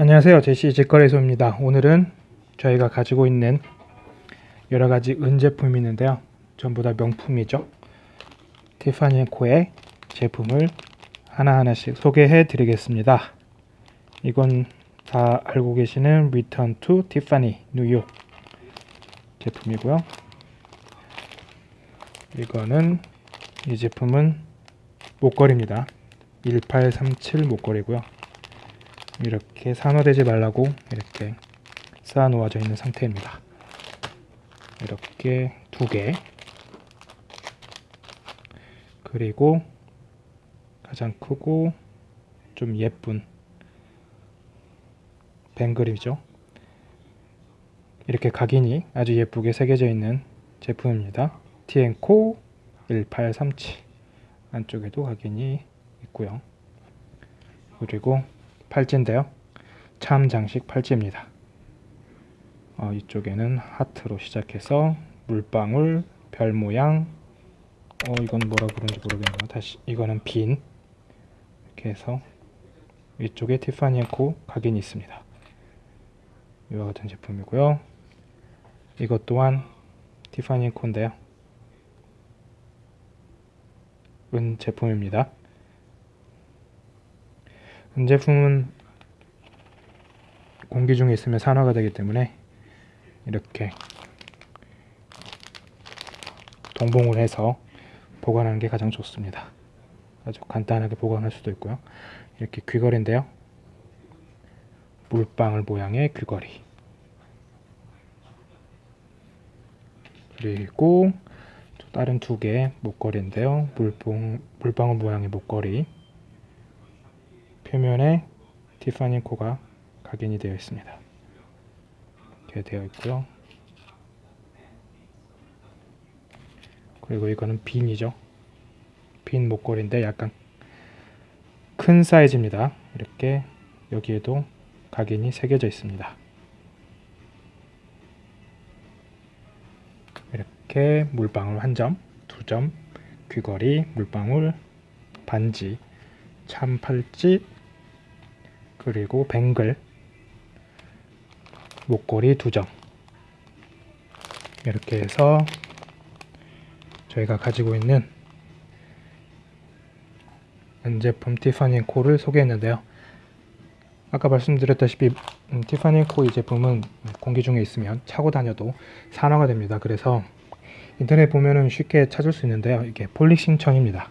안녕하세요. 제시 직거래소입니다. 오늘은 저희가 가지고 있는 여러가지 은 제품이 있는데요. 전부 다 명품이죠. 티파니 코의 제품을 하나하나씩 소개해 드리겠습니다. 이건 다 알고 계시는 Return to Tiffany 뉴욕 제품이고요. 이거는 이 제품은 목걸이입니다. 1837 목걸이고요 이렇게 산화되지 말라고 이렇게 쌓아 놓아져 있는 상태입니다. 이렇게 두개. 그리고 가장 크고 좀 예쁜 뱅글이죠. 이렇게 각인이 아주 예쁘게 새겨져 있는 제품입니다. 티앤코 1837 안쪽에도 각인이 있고요. 그리고 팔찌인데요. 참 장식 팔찌입니다. 어, 이쪽에는 하트로 시작해서 물방울 별 모양. 어 이건 뭐라 그런지 모르겠네요. 다시 이거는 빈. 이렇게 해서 위쪽에 티파니 앤코 각인이 있습니다. 이와 같은 제품이고요. 이것 또한 티파니 앤코인데요. 은 제품입니다 은 제품은 공기 중에 있으면 산화가 되기 때문에 이렇게 동봉을 해서 보관하는 게 가장 좋습니다. 아주 간단하게 보관할 수도 있고요. 이렇게 귀걸이인데요. 물방울 모양의 귀걸이 그리고 다른 두 개의 목걸이인데요. 물봉, 물방울 모양의 목걸이 표면에 티파니 코가 각인이 되어 있습니다. 이렇게 되어 있고요. 그리고 이거는 빈이죠. 빈 목걸이인데 약간 큰 사이즈입니다. 이렇게 여기에도 각인이 새겨져 있습니다. 이렇게 물방울 한 점, 두 점, 귀걸이, 물방울, 반지, 참팔찌, 그리고 뱅글, 목걸이 두 점. 이렇게 해서 저희가 가지고 있는 은제품 티파니 코를 소개했는데요. 아까 말씀드렸다시피 음, 티파니 코 이 제품은 공기 중에 있으면 차고 다녀도 산화가 됩니다. 그래서 인터넷 보면은 쉽게 찾을 수 있는데요. 이게 polishing 천입니다.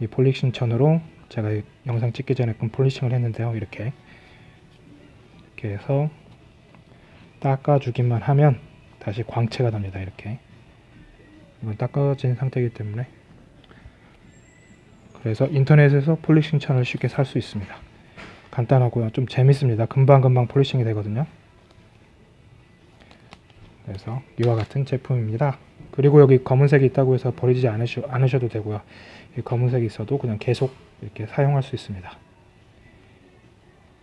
이 polishing 천으로 제가 영상 찍기 전에 polishing을 했는데요. 이렇게 이렇게 해서 닦아주기만 하면 다시 광채가 납니다. 이렇게 이건 닦아진 상태이기 때문에 그래서 인터넷에서 폴리싱 천을 쉽게 살 수 있습니다. 간단하고요. 좀 재밌습니다. 금방금방 폴리싱이 되거든요. 그래서 이와 같은 제품입니다. 그리고 여기 검은색이 있다고 해서 버리지 않으셔, 않으셔도 되고요. 이 검은색이 있어도 그냥 계속 이렇게 사용할 수 있습니다.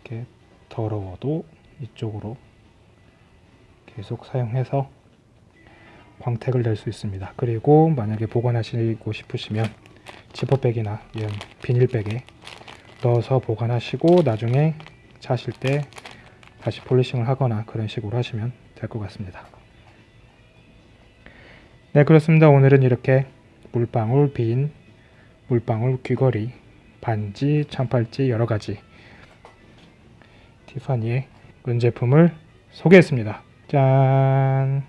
이렇게 더러워도 이쪽으로 계속 사용해서 광택을 낼 수 있습니다. 그리고 만약에 보관하시고 싶으시면 지퍼백이나 이런 비닐백에 넣어서 보관하시고 나중에 차실 때 다시 폴리싱을 하거나 그런 식으로 하시면 될 것 같습니다. 네 그렇습니다. 오늘은 이렇게 물방울, 빈, 물방울, 귀걸이, 반지, 참팔찌 여러 가지 티파니의 은제품을 소개했습니다. 짠